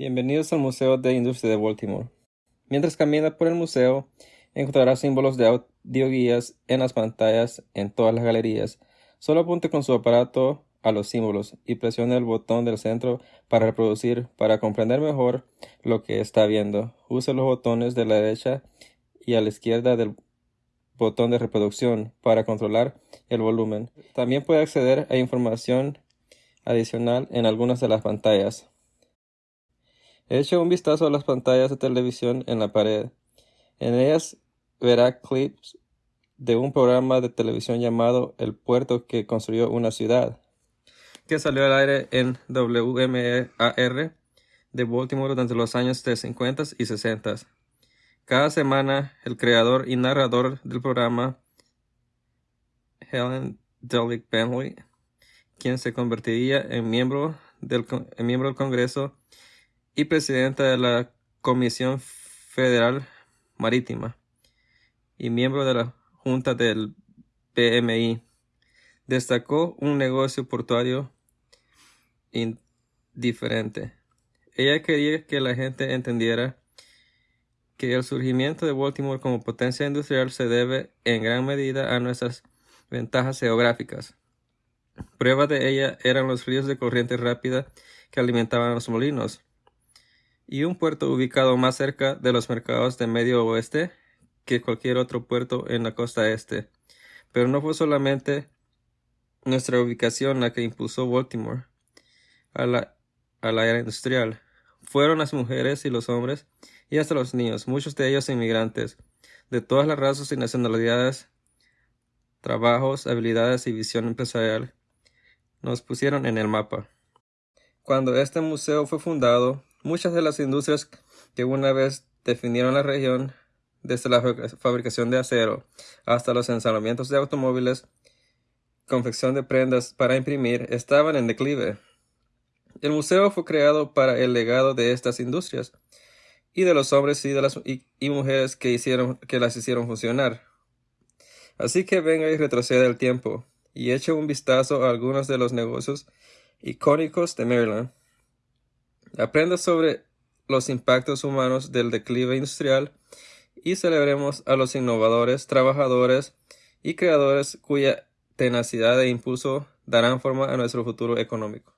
Bienvenidos al Museo de Industria de Baltimore. Mientras camina por el museo, encontrará símbolos de audioguías en las pantallas en todas las galerías. Solo apunte con su aparato a los símbolos y presione el botón del centro para reproducir. Para comprender mejor lo que está viendo, use los botones de la derecha y a la izquierda del botón de reproducción para controlar el volumen. También puede acceder a información adicional en algunas de las pantallas. Eche un vistazo a las pantallas de televisión en la pared. En ellas verá clips de un programa de televisión llamado El puerto que construyó una ciudad, que salió al aire en WMAR de Baltimore durante los años 50 y 60. Cada semana, el creador y narrador del programa, Helen Delic Bentley, quien se convertiría en miembro del, en miembro del Congreso, y presidenta de la Comisión Federal Marítima y miembro de la Junta del PMI. Destacó un negocio portuario indiferente. Ella quería que la gente entendiera que el surgimiento de Baltimore como potencia industrial se debe en gran medida a nuestras ventajas geográficas. Prueba de ella eran los ríos de corriente rápida que alimentaban los molinos, y un puerto ubicado más cerca de los mercados de medio oeste que cualquier otro puerto en la costa este. Pero no fue solamente nuestra ubicación la que impulsó Baltimore a la, a la era industrial. Fueron las mujeres y los hombres y hasta los niños, muchos de ellos inmigrantes, de todas las razas y nacionalidades, trabajos, habilidades y visión empresarial, nos pusieron en el mapa. Cuando este museo fue fundado, Muchas de las industrias que una vez definieron la región, desde la fabricación de acero hasta los ensamblamientos de automóviles, confección de prendas para imprimir, estaban en declive. El museo fue creado para el legado de estas industrias y de los hombres y mujeres que que las hicieron funcionar. Así que venga y retroceda el tiempo y eche un vistazo a algunos de los negocios icónicos de Maryland. Aprenda sobre los impactos humanos del declive industrial y celebremos a los innovadores, trabajadores y creadores cuya tenacidad e impulso darán forma a nuestro futuro económico.